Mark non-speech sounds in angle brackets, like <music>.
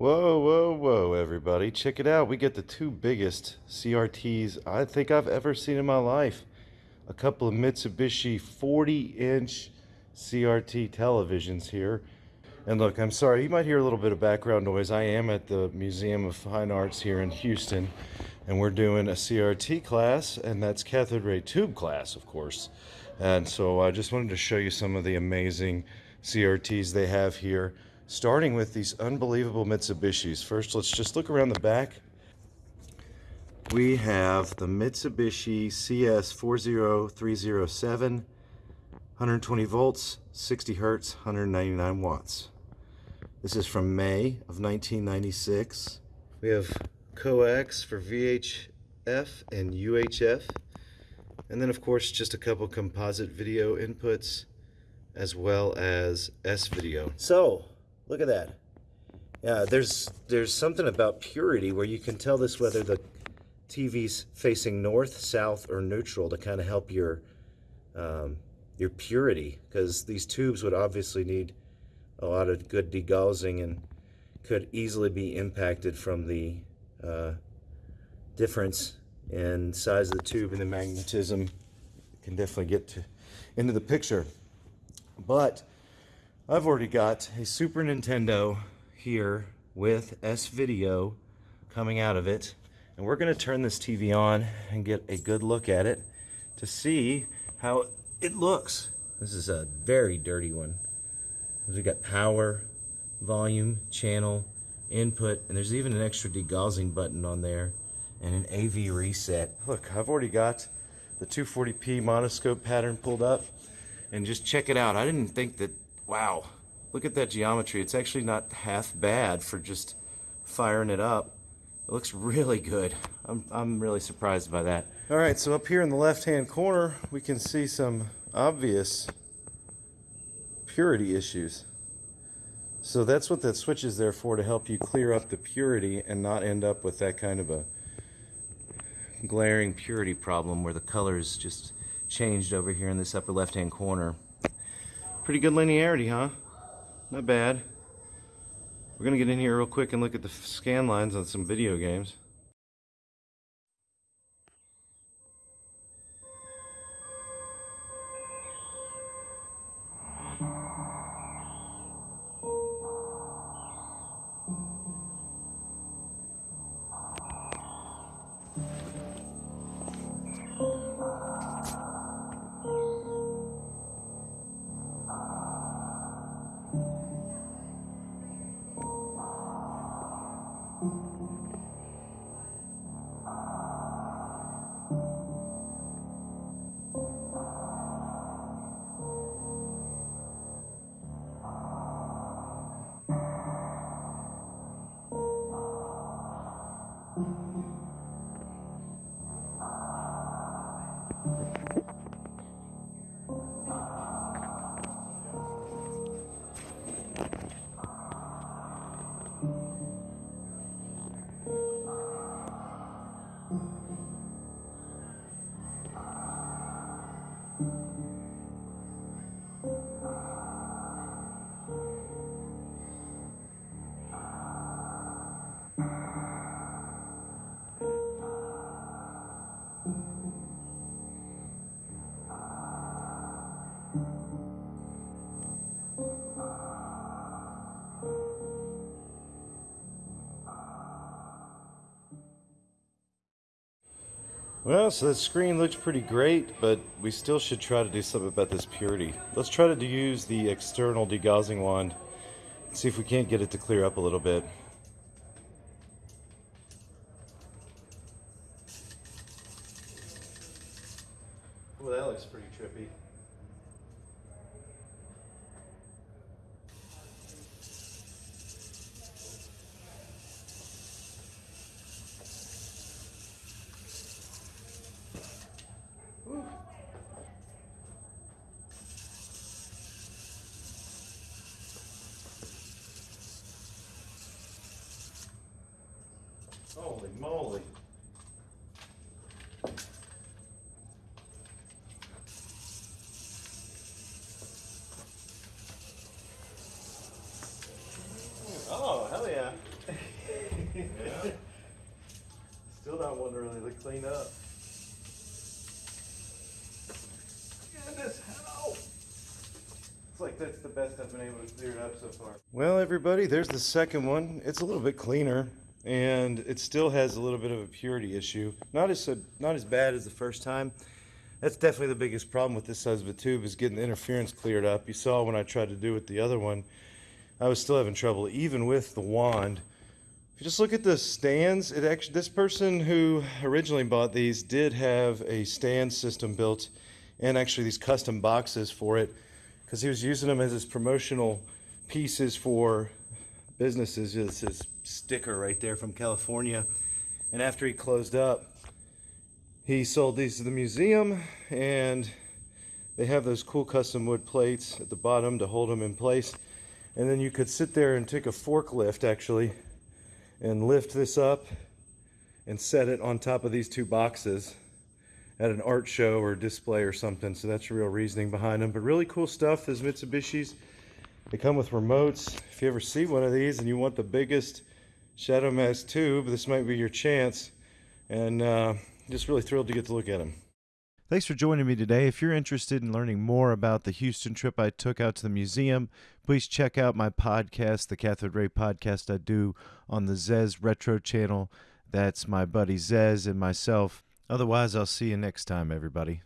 Whoa, whoa, whoa, everybody. Check it out. We get the two biggest CRTs I think I've ever seen in my life. A couple of Mitsubishi 40 inch CRT televisions here. And look, I'm sorry, you might hear a little bit of background noise. I am at the Museum of Fine Arts here in Houston, and we're doing a CRT class, and that's cathode ray tube class, of course. And so I just wanted to show you some of the amazing CRTs they have here, starting with these unbelievable Mitsubishis. First, let's just look around the back. We have the Mitsubishi CS40307, 120 volts, 60 hertz, 199 watts. This is from May of 1996. We have coax for VHF and UHF. And then of course just a couple composite video inputs as well as S-video. So, look at that. Yeah, there's there's something about purity where you can tell this whether the TV's facing north, south, or neutral to kind of help your um, your purity because these tubes would obviously need a lot of good degaussing and could easily be impacted from the uh, difference in size of the tube and the magnetism can definitely get to, into the picture. But I've already got a Super Nintendo here with S-Video coming out of it. And we're going to turn this TV on and get a good look at it to see how it looks. This is a very dirty one. We've got power, volume, channel, input, and there's even an extra degaussing button on there and an AV reset. Look, I've already got the 240p monoscope pattern pulled up and just check it out. I didn't think that, wow, look at that geometry. It's actually not half bad for just firing it up. It looks really good. I'm, I'm really surprised by that. All right, so up here in the left-hand corner, we can see some obvious purity issues. So that's what that switch is there for, to help you clear up the purity and not end up with that kind of a glaring purity problem where the colors just changed over here in this upper left hand corner. Pretty good linearity, huh? Not bad. We're gonna get in here real quick and look at the scan lines on some video games. Well, so the screen looks pretty great, but we still should try to do something about this purity. Let's try to use the external degaussing wand, see if we can't get it to clear up a little bit. Well, that looks pretty trippy. Holy moly. Oh, hell yeah. yeah. <laughs> Still not one to really clean up. It's like that's the best I've been able to clear it up so far. Well, everybody, there's the second one. It's a little bit cleaner and it still has a little bit of a purity issue. Not as not as bad as the first time. That's definitely the biggest problem with this size of a tube is getting the interference cleared up. You saw when I tried to do it with the other one, I was still having trouble, even with the wand. If you just look at the stands, it actually this person who originally bought these did have a stand system built and actually these custom boxes for it because he was using them as his promotional pieces for businesses. It's his sticker right there from California. And after he closed up, he sold these to the museum and they have those cool custom wood plates at the bottom to hold them in place. And then you could sit there and take a forklift actually and lift this up and set it on top of these two boxes at an art show or display or something. So that's the real reasoning behind them. But really cool stuff, those Mitsubishis. They come with remotes. If you ever see one of these and you want the biggest Shadow Mask tube, this might be your chance. And uh, just really thrilled to get to look at them. Thanks for joining me today. If you're interested in learning more about the Houston trip I took out to the museum, please check out my podcast, the Cathode Ray podcast I do on the Zez Retro channel. That's my buddy Zez and myself. Otherwise, I'll see you next time, everybody.